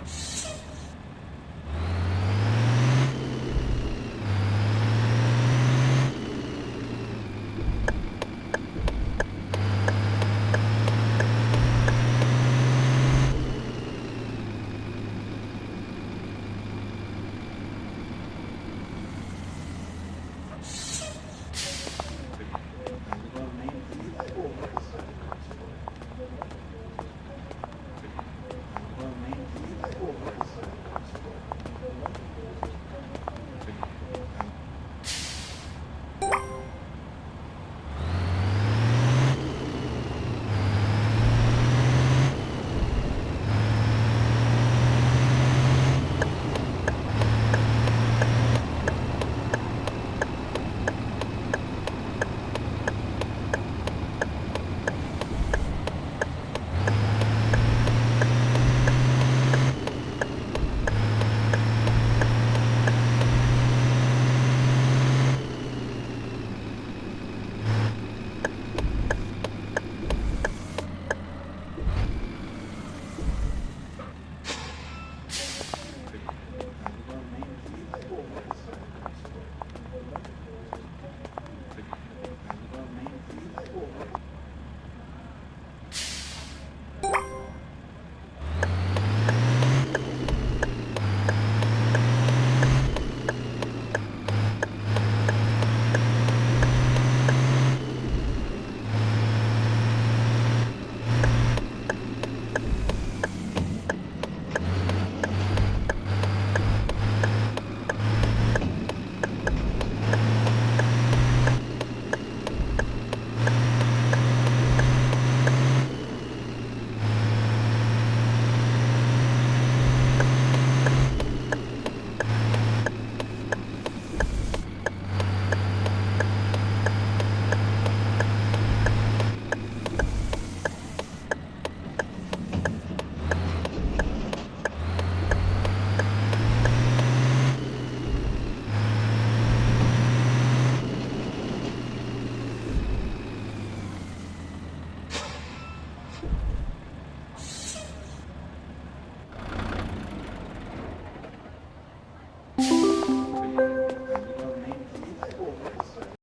difference. school.